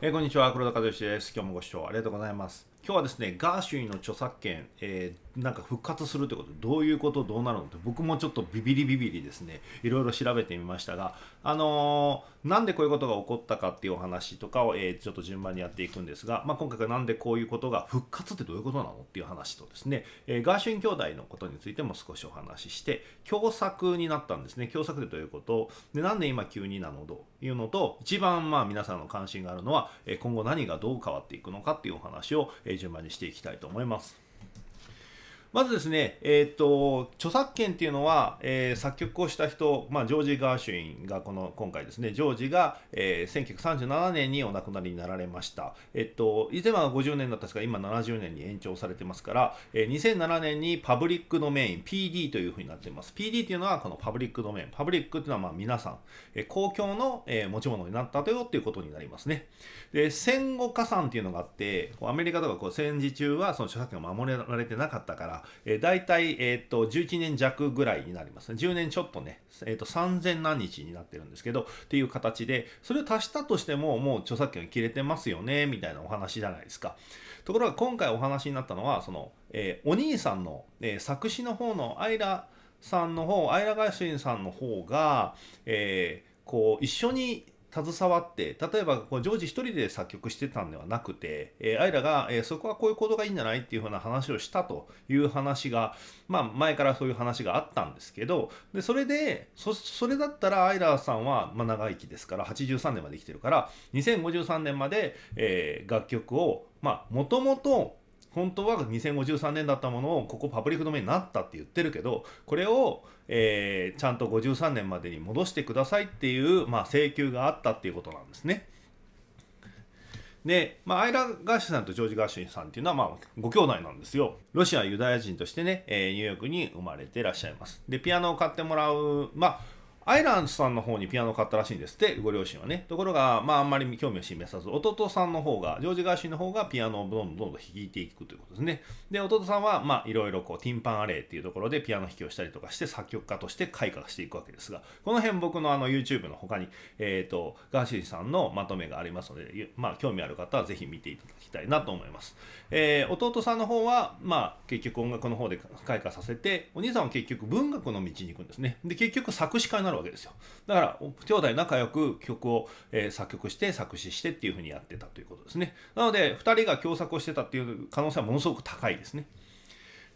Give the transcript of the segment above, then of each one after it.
えー、こんにちは。黒田和義です。今日もご視聴ありがとうございます。今日はですねガーシュインの著作権、えーなんか復活するということどういうことどうなるのって僕もちょっとビビリビビリですねいろいろ調べてみましたがあのー、なんでこういうことが起こったかっていうお話とかを、えー、ちょっと順番にやっていくんですが、まあ、今回はなんでこういうことが復活ってどういうことなのっていう話とですね、え、ガーシュイン兄弟のことについても少しお話しして共作になったんですね。共作ってどういうこと？でなんで今急になの？というのと一番まあ皆さんの関心があるのは今後何がどう変わっていくのかっていうお話を順番にしていきたいと思います。まずですね、えっ、ー、と、著作権っていうのは、えー、作曲をした人、まあ、ジョージ・ガーシュインがこの、今回ですね、ジョージが、えー、1937年にお亡くなりになられました。えっと、以前は50年だったんですが、今70年に延長されてますから、えー、2007年にパブリックドメイン、PD というふうになっています。PD っていうのはこのパブリックドメイン。パブリックっていうのはまあ皆さん、えー、公共の、えー、持ち物になったとよっていうことになりますね。で、戦後加算っていうのがあって、アメリカとかこう戦時中はその著作権を守られてなかったから、えー、大体、えーと、11年弱ぐらいになりますね。10年ちょっとね、えーと、3000何日になってるんですけど、っていう形で、それを足したとしても、もう著作権切れてますよね、みたいなお話じゃないですか。ところが今回お話になったのは、その、え、お兄さんの、え、作詞の方のアイラさんの方、アイラガイシンさんの方が、えー、こう、一緒に携わって例えばこうジョージ一人で作曲してたんではなくて、えー、アイラが、えー、そこはこういうことがいいんじゃないっていうふうな話をしたという話が、まあ、前からそういう話があったんですけどでそれでそそれだったらアイラさんは、まあ、長生きですから83年まで生きてるから2053年まで、えー、楽曲をもともと本当は2053年だったものをここパブリックドメインになったって言ってるけどこれを、えー、ちゃんと53年までに戻してくださいっていう、まあ、請求があったっていうことなんですね。で、まあ、アイラ・ガーシュさんとジョージ・ガーシュさんっていうのは、まあ、ご兄弟なんですよ。ロシアユダヤ人としてね、えー、ニューヨークに生まれてらっしゃいます。で、ピアノを買ってもらう、まあ、アイランドさんの方にピアノを買ったらしいんですって、ご両親はね。ところが、まあ、あんまり興味を示さず、弟さんの方が、ジョージ・ガーシーの方がピアノをどんどんどんどん弾いていくということですね。で、弟さんは、まあ、いろいろこう、ティンパンアレイっていうところでピアノ弾きをしたりとかして、作曲家として開花していくわけですが、この辺僕のあの YouTube の他に、えっ、ー、と、ガーシーさんのまとめがありますので、まあ、興味ある方はぜひ見ていただきたいなと思います。えー、弟さんの方は、まあ、結局音楽の方で開花させて、お兄さんは結局文学の道に行くんですね。で、結局作詞家になるわけですよ。だから兄弟仲良く曲を、え、作曲して作詞してっていうふうにやってたということですねなので2人が共作をしてたっていう可能性はものすごく高いですね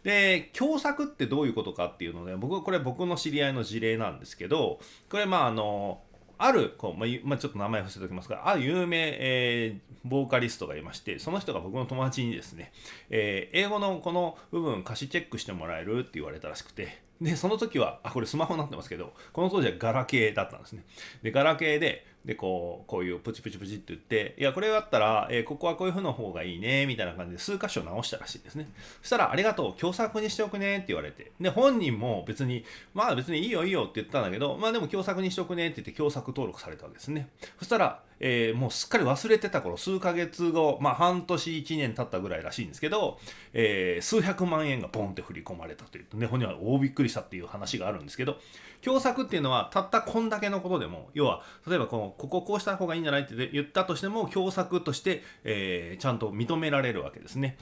で共作ってどういうことかっていうので僕これ僕の知り合いの事例なんですけどこれまああのあるこう、まあ、まあ、ちょっと名前伏せておきますがある有名、えー、ボーカリストがいましてその人が僕の友達にですね、えー、英語のこの部分歌詞チェックしてもらえるって言われたらしくてでその時はあこれスマホになってますけどこの当時はガラケーだったんですね。でガラケーででこうこういうプチプチプチって言っていやこれだったら、えー、ここはこういう風の方がいいねみたいな感じで数箇所直したらしいですね。そしたらありがとう共作にしておくねって言われて。で本人も別にまあ別にいいよいいよって言ったんだけどまあでも共作にしておくねって言って共作登録されたわけですね。そしたらえー、もうすっかり忘れてた頃数ヶ月後、まあ、半年1年経ったぐらいらしいんですけど、えー、数百万円がボンって振り込まれたというね本人は大びっくりしたっていう話があるんですけど共作っていうのはたったこんだけのことでも要は例えばこのこここうした方がいいんじゃないって言ったとしても共作として、えー、ちゃんと認められるわけですね。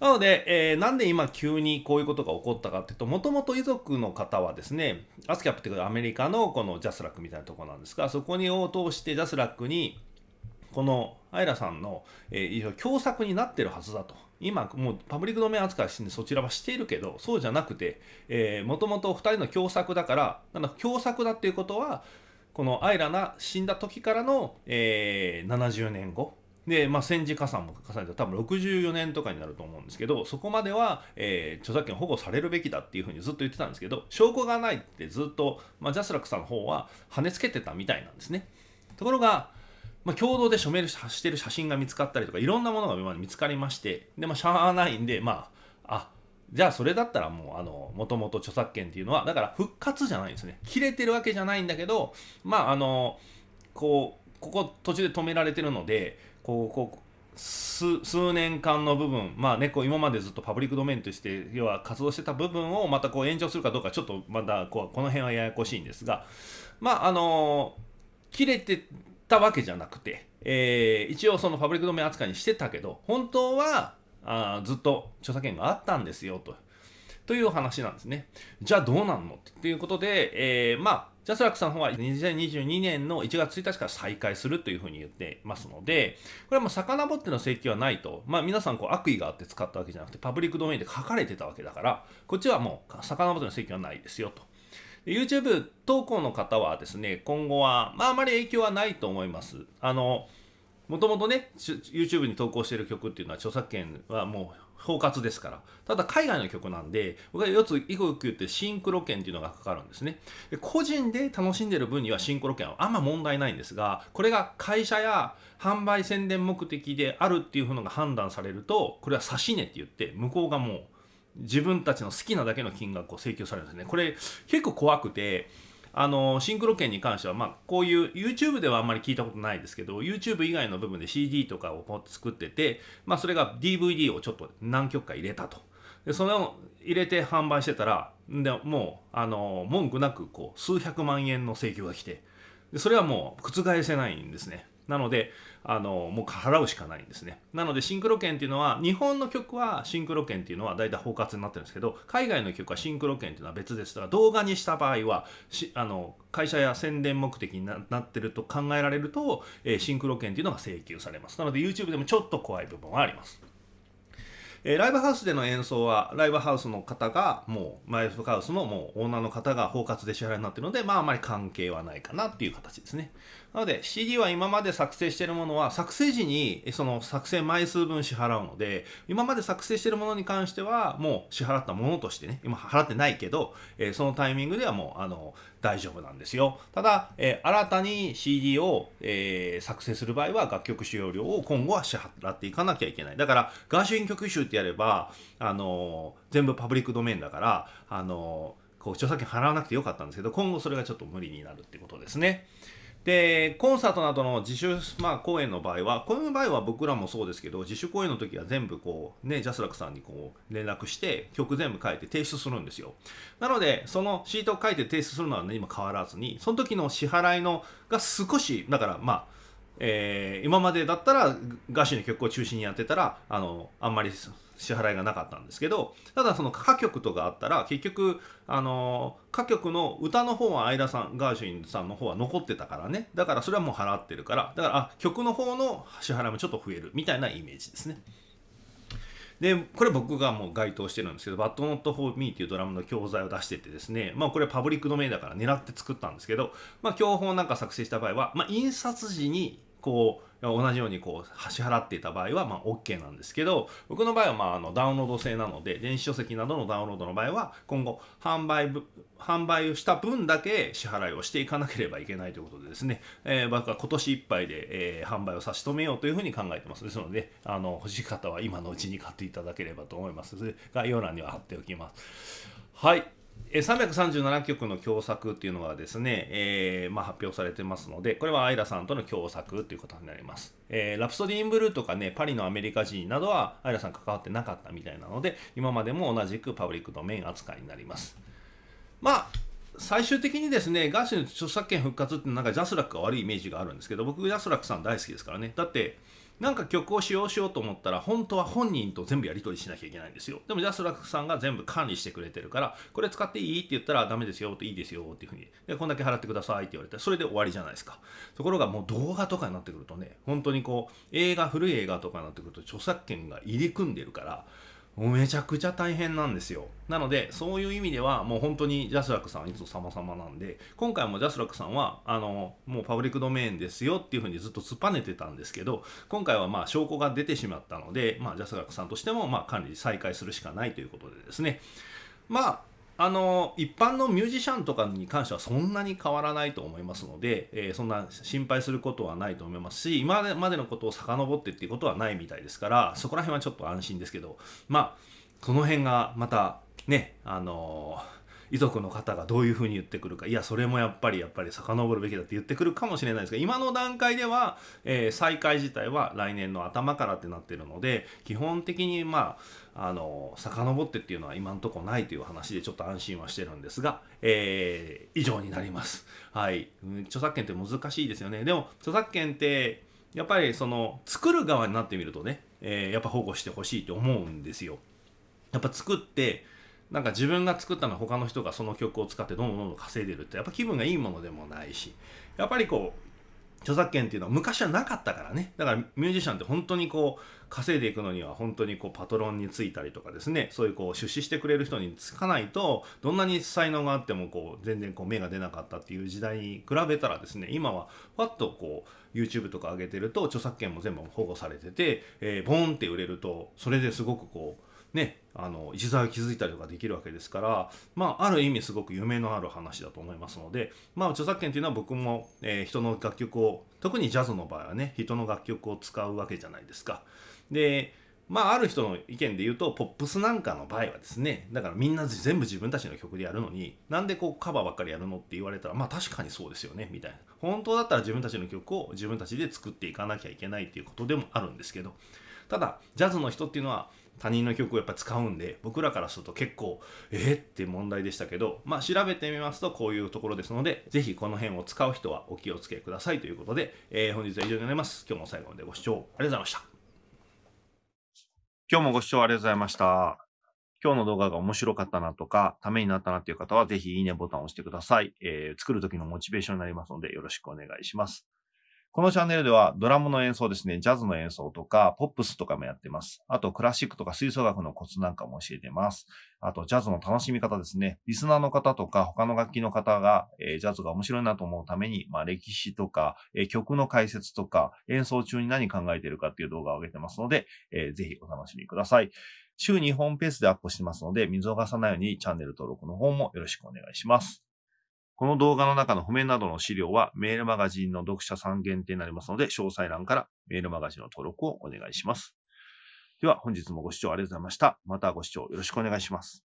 なので、えー、なんで今急にこういうことが起こったかっていうと、もともと遺族の方はですね、 ASCAP っていうアメリカのこのジャスラックみたいなところなんですが、そこを通してジャスラックに、このアイラさんの、えー、共作になってるはずだと。今もうパブリックドメイン扱いしてそちらはしているけどそうじゃなくてもともと2人の共作だからなんだ共作だっていうことはこのアイラが死んだ時からの、えー、70年後で、まあ、戦時加算も重ねて多分64年とかになると思うんですけどそこまでは、えー、著作権保護されるべきだっていうふうにずっと言ってたんですけど証拠がないってずっと、まあ、ジャスラックさんの方は跳ねつけてたみたいなんですね。ところが、まあ、共同で署名してる写真が見つかったりとかいろんなものが見つかりましてで、まあ、しゃあないんでまああじゃあそれだったらもうあのもともと著作権っていうのはだから復活じゃないんですね。切れてるわけじゃないんだけどまああのこうここ途中で止められてるのでこうこう数数年間の部分、まあね、こう今までずっとパブリックドメインとして要は活動してた部分をまたこう延長するかどうかちょっとまだこうこの辺はややこしいんですがまああの切れてたわけじゃなくてえー、一応そのパブリックドメイン扱いにしてたけど本当はあずっと著作権があったんですよと。という話なんですね。じゃあどうなんの？っていうことで、えー、まあジャスラックさんの方は2022年の1月1日から再開するというふうに言ってますので、これはもう遡っての請求はないと、まあ、皆さんこう悪意があって使ったわけじゃなくて、パブリックドメインで書かれてたわけだから、こっちはもう遡っての請求はないですよと。YouTube 投稿の方はですね、今後は、まあ、あまり影響はないと思います。あの、もともとね、YouTube に投稿している曲っていうのは著作権はもう包括ですから。ただ海外の曲なんで、僕は4つ一個よく言ってシンクロ権っていうのがかかるんですね。で個人で楽しんでる分にはシンクロ権はあんま問題ないんですが、これが会社や販売宣伝目的であるっていうのが判断されると、これは差し値って言って、向こうがもう自分たちの好きなだけの金額を請求されるんですね。これ結構怖くて、あのシンクロ券に関しては、まあ、こういう YouTube ではあんまり聞いたことないですけど YouTube 以外の部分で CD とかを作ってて、まあ、それが DVD をちょっと何曲か入れたと。でそれを入れて販売してたらでもうあの文句なくこう数百万円の請求が来て。でそれはもう覆せないんですね。なのであのもう払うしかないんですね。なのでシンクロ券っていうのは日本の曲はシンクロ券っていうのは大体包括になってるんですけど海外の曲はシンクロ券っていうのは別です。から動画にした場合はあの会社や宣伝目的になってると考えられると、えー、シンクロ券っていうのが請求されます。なので YouTube でもちょっと怖い部分はあります。えー、ライブハウスでの演奏はライブハウスの方がもうライブハウスのもうオーナーの方が包括で支払いになってるのでまああまり関係はないかなっていう形ですね。なので CD は今まで作成しているものは作成時にその作成枚数分支払うので今まで作成しているものに関してはもう支払ったものとしてね今払ってないけど、そのタイミングではもうあの大丈夫なんですよただ、新たに CD を、作成する場合は楽曲使用料を今後は支払っていかなきゃいけないだからガーシュイン曲集ってやればあの全部パブリックドメインだからあのこう著作権払わなくてよかったんですけど今後それがちょっと無理になるってことですね。でコンサートなどの自主、まあ、公演の場合はこういう場合は僕らもそうですけど自主公演の時は全部こうねジャスラックさんにこう連絡して曲全部書いて提出するんですよ。なのでそのシートを書いて提出するのは何も変わらずにその時の支払いのが少しだからまあえー、今までだったらガシの曲を中心にやってたらあのあんまり支払いがなかったんですけどただその歌曲とかあったら結局あの歌曲の歌の方は相田さんガーシュインさんの方は残ってたからねだからそれはもう払ってるからだからあ曲の方の支払いもちょっと増えるみたいなイメージですね。で、これ僕がもう該当してるんですけど、But Not For Me っていうドラムの教材を出しててですね、まあこれパブリックドメインだから狙って作ったんですけど、まあ教本なんか作成した場合は、まあ印刷時にこう同じようにこう支払っていた場合はまあ OK なんですけど僕の場合はまああのダウンロード制なので電子書籍などのダウンロードの場合は今後販売販売をした分だけ支払いをしていかなければいけないということでですね、えー、僕は今年いっぱいで、えー、販売を差し止めようというふうに考えてます。ですのであの欲しい方は今のうちに買っていただければと思います。概要欄には貼っておきます。はい。337曲の共作っていうのがですね、えーまあ、発表されてますので、これはアイラさんとの共作ということになります。えー、ラプソディ・イン・ブルーとかね、パリのアメリカ人などはアイラさん関わってなかったみたいなので、今までも同じくパブリックドメイン扱いになります。まあ、最終的にですね、ガーシュの著作権復活ってなんかジャスラックが悪いイメージがあるんですけど、僕ジャスラックさん大好きですからね。だって、なんか曲を使用しようと思ったら本当は本人と全部やり取りしなきゃいけないんですよ。でもジャスラックさんが全部管理してくれてるからこれ使っていいって言ったらダメですよっていいですよっていうふうに。でこんだけ払ってくださいって言われてそれで終わりじゃないですか。ところがもう動画とかになってくるとね本当にこう映画古い映画とかになってくると著作権が入り組んでるからめちゃくちゃ大変なんですよ。なので、そういう意味では、もう本当にジャスラックさんはいつも様々なんで、今回もジャスラックさんは、あの、もうパブリックドメインですよっていうふうにずっと突っぱねてたんですけど、今回はまあ証拠が出てしまったので、まあジャスラックさんとしても、ま管理再開するしかないということでですね、まあ、あの一般のミュージシャンとかに関してはそんなに変わらないと思いますので、えー、そんな心配することはないと思いますし今までのことを遡ってっていうことはないみたいですからそこら辺はちょっと安心ですけどまあその辺がまたねあの遺族の方がどういうふうに言ってくるかいやそれもやっぱりやっぱり遡るべきだって言ってくるかもしれないですが今の段階では、えー、再開自体は来年の頭からってなってるので基本的にまああの遡ってっていうのは今のとこないという話でちょっと安心はしてるんですが、えー、以上になります。はい、著作権って難しいですよねでも著作権ってやっぱりその作る側になってみるとね、えー、やっぱ保護してほしいと思うんですよ。やっぱ作ってなんか自分が作ったのは他の人がその曲を使ってどんどんどんどん稼いでるってやっぱ気分がいいものでもないしやっぱりこう著作権っていうのは昔はなかったからね。だからミュージシャンって本当にこう稼いでいくのには本当にこうパトロンについたりとかですねそういうこう出資してくれる人につかないとどんなに才能があってもこう全然こう芽が出なかったっていう時代に比べたらですね今はパッとこう YouTube とか上げてると著作権も全部保護されてて、えー、ボンって売れるとそれですごくこうね、あの一座を築いたりとかできるわけですから、まあ、ある意味すごく夢のある話だと思いますので、まあ、著作権というのは僕も、えー、人の楽曲を特にジャズの場合はね人の楽曲を使うわけじゃないですか。でまあ、ある人の意見で言うとポップスなんかの場合はですねだからみんな全部自分たちの曲でやるのになんでこうカバーばっかりやるのって言われたらまあ確かにそうですよねみたいな本当だったら自分たちの曲を自分たちで作っていかなきゃいけないっていうことでもあるんですけどただジャズの人っていうのは他人の曲をやっぱ使うんで僕らからすると結構えー、って問題でしたけどまあ調べてみますとこういうところですので是非この辺を使う人はお気をつけくださいということで、えー、本日は以上になります今日も最後までご視聴ありがとうございました今日もご視聴ありがとうございました今日の動画が面白かったなとか、ためになったなっていう方は、ぜひいいねボタンを押してください。えー、作る時のモチベーションになりますので、よろしくお願いします。このチャンネルではドラムの演奏ですね、ジャズの演奏とか、ポップスとかもやってます。あと、クラシックとか吹奏楽のコツなんかも教えてます。あと、ジャズの楽しみ方ですね。リスナーの方とか、他の楽器の方が、えー、ジャズが面白いなと思うために、まあ、歴史とか、えー、曲の解説とか、演奏中に何考えてるかっていう動画を上げてますので、えー、ぜひお楽しみください。週2本ペースでアップしてますので、見逃さないようにチャンネル登録の方もよろしくお願いします。この動画の中の譜面などの資料はメールマガジンの読者さん限定になりますので、詳細欄からメールマガジンの登録をお願いします。では本日もご視聴ありがとうございました。またご視聴よろしくお願いします。